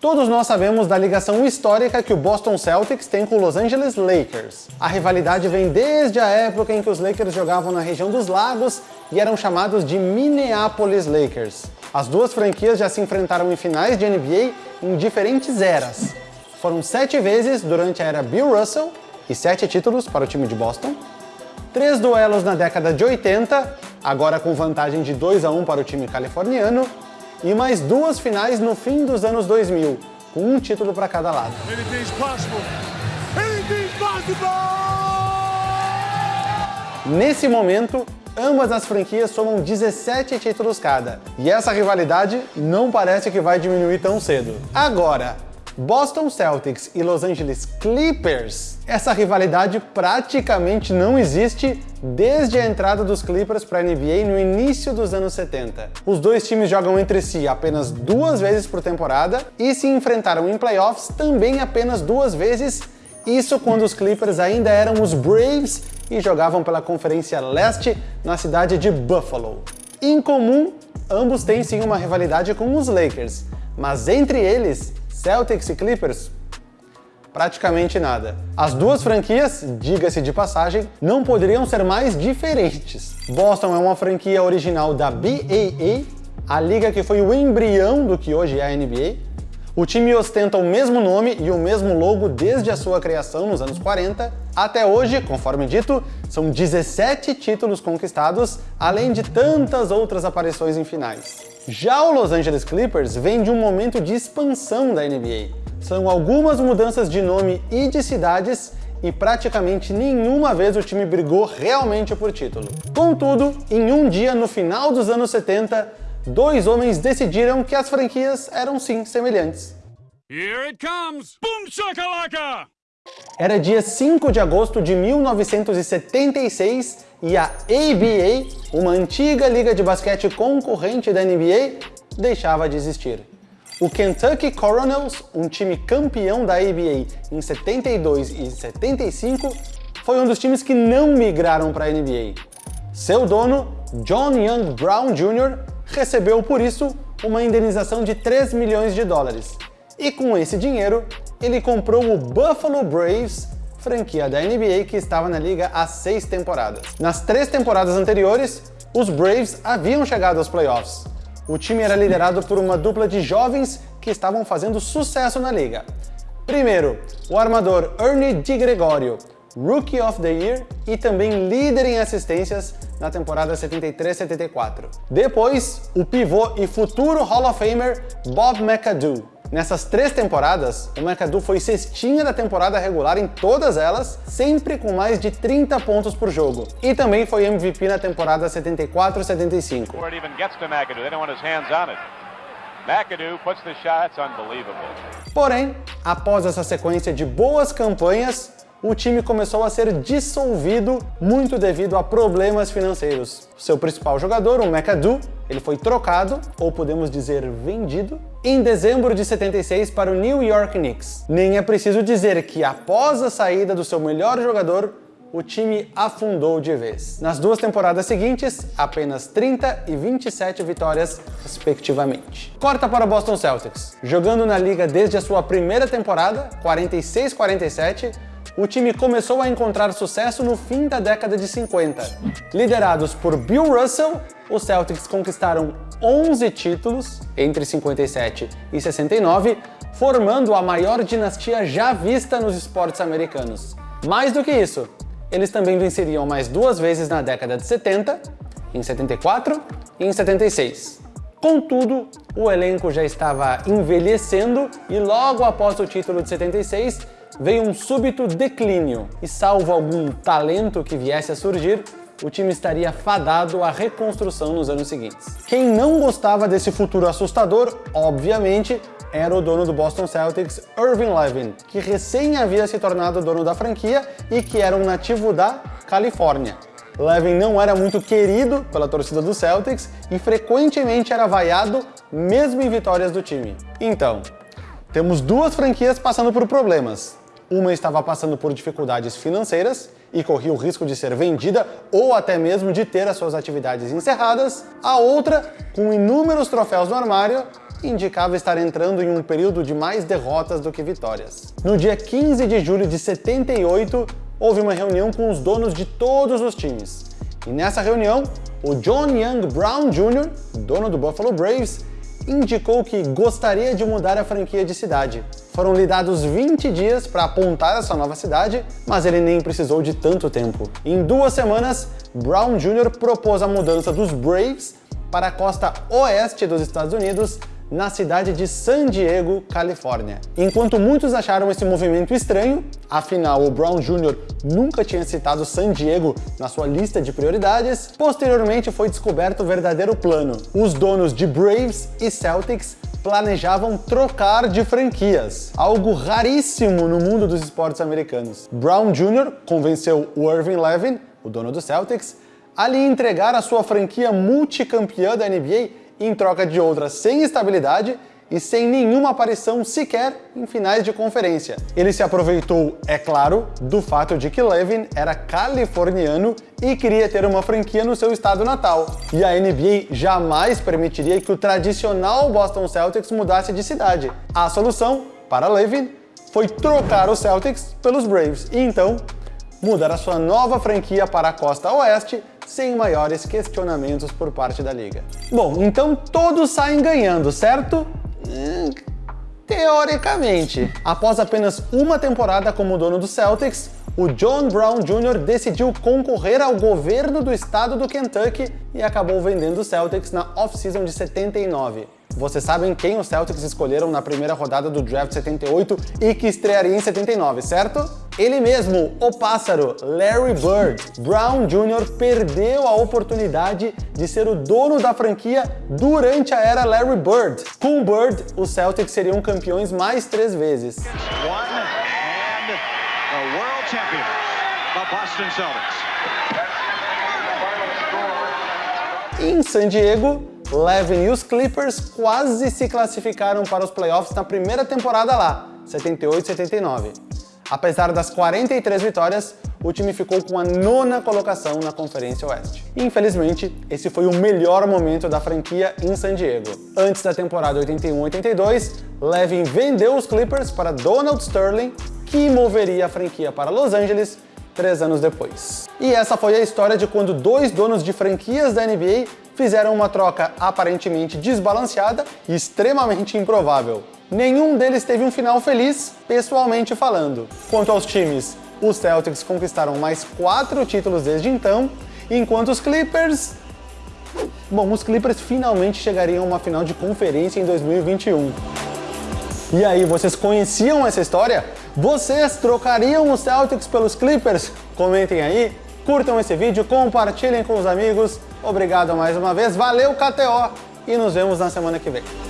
Todos nós sabemos da ligação histórica que o Boston Celtics tem com o Los Angeles Lakers. A rivalidade vem desde a época em que os Lakers jogavam na região dos lagos e eram chamados de Minneapolis Lakers. As duas franquias já se enfrentaram em finais de NBA em diferentes eras. Foram sete vezes durante a era Bill Russell e sete títulos para o time de Boston. Três duelos na década de 80, agora com vantagem de 2 a 1 para o time californiano e mais duas finais no fim dos anos 2000, com um título para cada lado. Nesse momento, ambas as franquias somam 17 títulos cada, e essa rivalidade não parece que vai diminuir tão cedo. Agora, Boston Celtics e Los Angeles Clippers, essa rivalidade praticamente não existe desde a entrada dos Clippers para a NBA no início dos anos 70. Os dois times jogam entre si apenas duas vezes por temporada e se enfrentaram em playoffs também apenas duas vezes, isso quando os Clippers ainda eram os Braves e jogavam pela Conferência Leste na cidade de Buffalo. Em comum, ambos têm sim uma rivalidade com os Lakers, mas entre eles Celtics e Clippers? Praticamente nada. As duas franquias, diga-se de passagem, não poderiam ser mais diferentes. Boston é uma franquia original da BAA, a liga que foi o embrião do que hoje é a NBA. O time ostenta o mesmo nome e o mesmo logo desde a sua criação nos anos 40. Até hoje, conforme dito, são 17 títulos conquistados, além de tantas outras aparições em finais. Já o Los Angeles Clippers vem de um momento de expansão da NBA. São algumas mudanças de nome e de cidades e praticamente nenhuma vez o time brigou realmente por título. Contudo, em um dia no final dos anos 70, dois homens decidiram que as franquias eram sim semelhantes. Here it comes! Boom shakalaka! Era dia 5 de agosto de 1976 e a ABA, uma antiga liga de basquete concorrente da NBA, deixava de existir. O Kentucky Coronels, um time campeão da ABA em 72 e 75, foi um dos times que não migraram para a NBA. Seu dono, John Young Brown Jr., recebeu por isso uma indenização de 3 milhões de dólares. E com esse dinheiro, ele comprou o Buffalo Braves franquia da NBA que estava na liga há seis temporadas. Nas três temporadas anteriores, os Braves haviam chegado aos playoffs. O time era liderado por uma dupla de jovens que estavam fazendo sucesso na liga. Primeiro, o armador Ernie DiGregorio, Rookie of the Year e também líder em assistências na temporada 73-74. Depois, o pivô e futuro Hall of Famer Bob McAdoo, Nessas três temporadas, o McAdoo foi cestinha da temporada regular em todas elas, sempre com mais de 30 pontos por jogo. E também foi MVP na temporada 74-75. Porém, após essa sequência de boas campanhas, o time começou a ser dissolvido muito devido a problemas financeiros. Seu principal jogador, o McAdoo, ele foi trocado, ou podemos dizer vendido, em dezembro de 76 para o New York Knicks. Nem é preciso dizer que após a saída do seu melhor jogador, o time afundou de vez. Nas duas temporadas seguintes, apenas 30 e 27 vitórias, respectivamente. Corta para o Boston Celtics. Jogando na liga desde a sua primeira temporada, 46-47, o time começou a encontrar sucesso no fim da década de 50. Liderados por Bill Russell, os Celtics conquistaram 11 títulos entre 57 e 69, formando a maior dinastia já vista nos esportes americanos. Mais do que isso, eles também venceriam mais duas vezes na década de 70, em 74 e em 76. Contudo, o elenco já estava envelhecendo e logo após o título de 76, veio um súbito declínio e salvo algum talento que viesse a surgir, o time estaria fadado à reconstrução nos anos seguintes. Quem não gostava desse futuro assustador, obviamente, era o dono do Boston Celtics, Irving Levin, que recém havia se tornado dono da franquia e que era um nativo da Califórnia. Levin não era muito querido pela torcida do Celtics e frequentemente era vaiado mesmo em vitórias do time. Então, temos duas franquias passando por problemas. Uma estava passando por dificuldades financeiras e corria o risco de ser vendida ou até mesmo de ter as suas atividades encerradas. A outra, com inúmeros troféus no armário, indicava estar entrando em um período de mais derrotas do que vitórias. No dia 15 de julho de 78, houve uma reunião com os donos de todos os times. E nessa reunião, o John Young Brown Jr., dono do Buffalo Braves, indicou que gostaria de mudar a franquia de cidade. Foram lhe dados 20 dias para apontar essa nova cidade, mas ele nem precisou de tanto tempo. Em duas semanas, Brown Jr. propôs a mudança dos Braves para a costa oeste dos Estados Unidos, na cidade de San Diego, Califórnia. Enquanto muitos acharam esse movimento estranho, afinal o Brown Jr. nunca tinha citado San Diego na sua lista de prioridades, posteriormente foi descoberto o verdadeiro plano. Os donos de Braves e Celtics planejavam trocar de franquias, algo raríssimo no mundo dos esportes americanos. Brown Jr. convenceu o Irving Levin, o dono do Celtics, a lhe entregar a sua franquia multicampeã da NBA em troca de outra sem estabilidade e sem nenhuma aparição sequer em finais de conferência. Ele se aproveitou, é claro, do fato de que Levin era californiano e queria ter uma franquia no seu estado natal. E a NBA jamais permitiria que o tradicional Boston Celtics mudasse de cidade. A solução, para Levin, foi trocar os Celtics pelos Braves e então mudar a sua nova franquia para a costa oeste sem maiores questionamentos por parte da liga. Bom, então todos saem ganhando, certo? Hum, teoricamente. Após apenas uma temporada como dono do Celtics, o John Brown Jr. decidiu concorrer ao governo do estado do Kentucky e acabou vendendo o Celtics na off-season de 79. Vocês sabem quem os Celtics escolheram na primeira rodada do draft 78 e que estrearia em 79, certo? Ele mesmo, o pássaro, Larry Bird. Brown Jr. perdeu a oportunidade de ser o dono da franquia durante a era Larry Bird. Com Bird, os Celtics seriam campeões mais três vezes. Em San Diego, Levin e os Clippers quase se classificaram para os playoffs na primeira temporada lá, 78-79. Apesar das 43 vitórias, o time ficou com a nona colocação na Conferência Oeste. Infelizmente, esse foi o melhor momento da franquia em San Diego. Antes da temporada 81-82, Levin vendeu os Clippers para Donald Sterling, que moveria a franquia para Los Angeles três anos depois. E essa foi a história de quando dois donos de franquias da NBA fizeram uma troca aparentemente desbalanceada e extremamente improvável. Nenhum deles teve um final feliz, pessoalmente falando. Quanto aos times, os Celtics conquistaram mais quatro títulos desde então, enquanto os Clippers... Bom, os Clippers finalmente chegariam a uma final de conferência em 2021. E aí, vocês conheciam essa história? Vocês trocariam os Celtics pelos Clippers? Comentem aí, curtam esse vídeo, compartilhem com os amigos. Obrigado mais uma vez, valeu KTO e nos vemos na semana que vem.